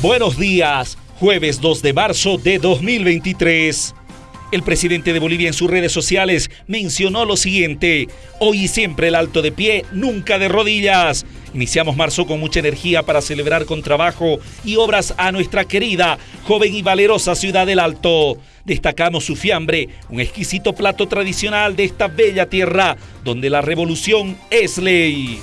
Buenos días, jueves 2 de marzo de 2023. El presidente de Bolivia en sus redes sociales mencionó lo siguiente, hoy y siempre el alto de pie, nunca de rodillas. Iniciamos marzo con mucha energía para celebrar con trabajo y obras a nuestra querida, joven y valerosa ciudad del Alto. Destacamos su fiambre, un exquisito plato tradicional de esta bella tierra, donde la revolución es ley.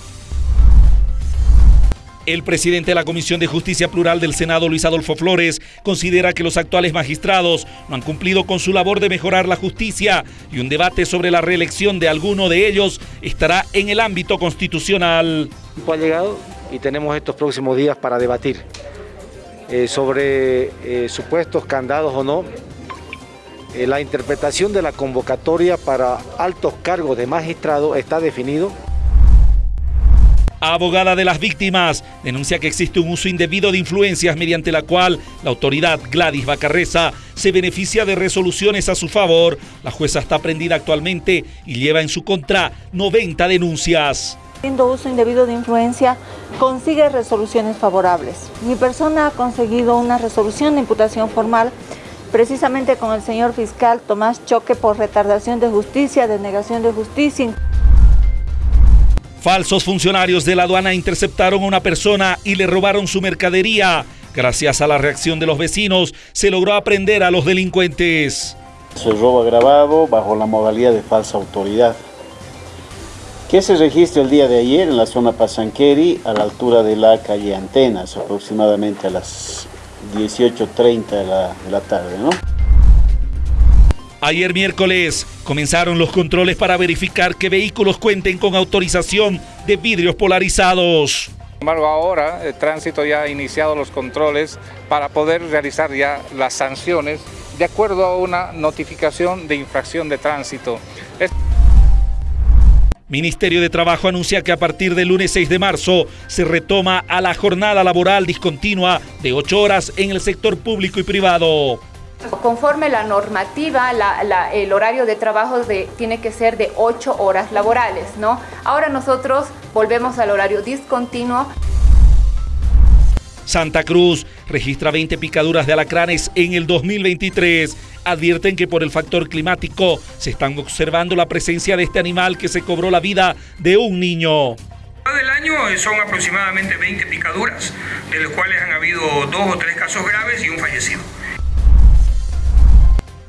El presidente de la Comisión de Justicia Plural del Senado, Luis Adolfo Flores, considera que los actuales magistrados no han cumplido con su labor de mejorar la justicia y un debate sobre la reelección de alguno de ellos estará en el ámbito constitucional. Ha llegado y tenemos estos próximos días para debatir eh, sobre eh, supuestos candados o no. Eh, la interpretación de la convocatoria para altos cargos de magistrado está definido abogada de las víctimas, denuncia que existe un uso indebido de influencias mediante la cual la autoridad Gladys Bacarreza se beneficia de resoluciones a su favor. La jueza está prendida actualmente y lleva en su contra 90 denuncias. Haciendo uso indebido de influencia, consigue resoluciones favorables. Mi persona ha conseguido una resolución de imputación formal precisamente con el señor fiscal Tomás Choque por retardación de justicia, denegación de justicia. Falsos funcionarios de la aduana interceptaron a una persona y le robaron su mercadería. Gracias a la reacción de los vecinos, se logró aprender a los delincuentes. Se robo agravado bajo la modalidad de falsa autoridad. Que se registró el día de ayer en la zona Pasanqueri, a la altura de la calle Antenas, aproximadamente a las 18.30 de la, de la tarde, ¿no? Ayer miércoles comenzaron los controles para verificar que vehículos cuenten con autorización de vidrios polarizados. Sin embargo, ahora el tránsito ya ha iniciado los controles para poder realizar ya las sanciones de acuerdo a una notificación de infracción de tránsito. Ministerio de Trabajo anuncia que a partir del lunes 6 de marzo se retoma a la jornada laboral discontinua de 8 horas en el sector público y privado. Conforme la normativa, el horario de trabajo tiene que ser de 8 horas laborales, ¿no? Ahora nosotros volvemos al horario discontinuo. Santa Cruz registra 20 picaduras de alacranes en el 2023. Advierten que por el factor climático se están observando la presencia de este animal que se cobró la vida de un niño. Del año son aproximadamente 20 picaduras, de los cuales han habido dos o tres casos graves y un fallecido.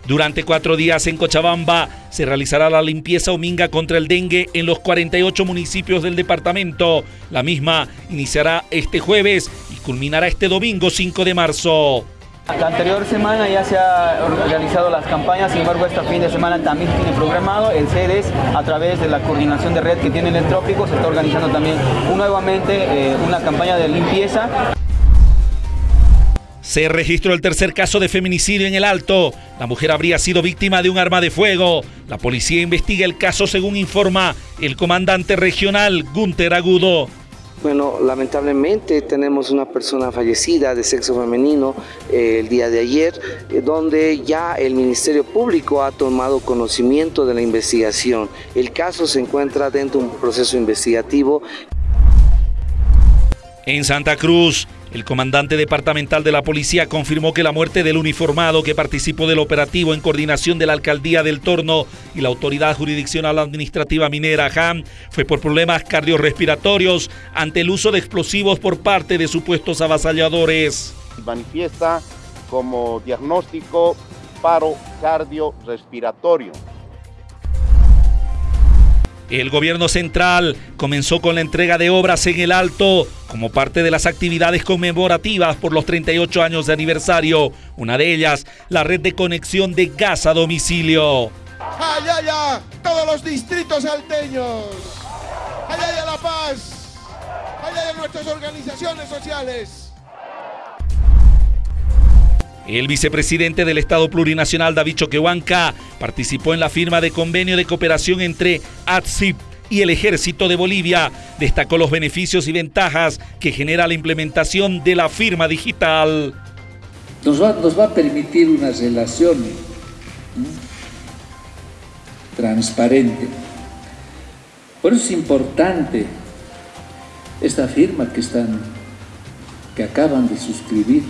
Durante cuatro días en Cochabamba se realizará la limpieza ominga contra el dengue en los 48 municipios del departamento. La misma iniciará este jueves y culminará este domingo 5 de marzo. La anterior semana ya se han realizado las campañas, sin embargo este fin de semana también tiene programado. El CEDES, a través de la coordinación de red que tiene en el trópico, se está organizando también nuevamente eh, una campaña de limpieza. Se registró el tercer caso de feminicidio en el Alto. La mujer habría sido víctima de un arma de fuego. La policía investiga el caso según informa el comandante regional Gunter Agudo. Bueno, lamentablemente tenemos una persona fallecida de sexo femenino eh, el día de ayer, eh, donde ya el Ministerio Público ha tomado conocimiento de la investigación. El caso se encuentra dentro de un proceso investigativo. En Santa Cruz, el comandante departamental de la policía confirmó que la muerte del uniformado que participó del operativo en coordinación de la alcaldía del Torno y la autoridad jurisdiccional administrativa minera JAM fue por problemas cardiorrespiratorios ante el uso de explosivos por parte de supuestos avasalladores. Manifiesta como diagnóstico paro cardiorrespiratorio. El gobierno central comenzó con la entrega de obras en el Alto como parte de las actividades conmemorativas por los 38 años de aniversario. Una de ellas, la red de conexión de gas a domicilio. ¡Allá, allá! Todos los distritos alteños. ¡Allá, allá La Paz! ¡Allá, allá nuestras organizaciones sociales! El vicepresidente del Estado Plurinacional, David Choquehuanca, participó en la firma de convenio de cooperación entre ATSIP y el Ejército de Bolivia. Destacó los beneficios y ventajas que genera la implementación de la firma digital. Nos va, a permitir una relación transparente. Por eso es importante esta firma que están que acaban de suscribir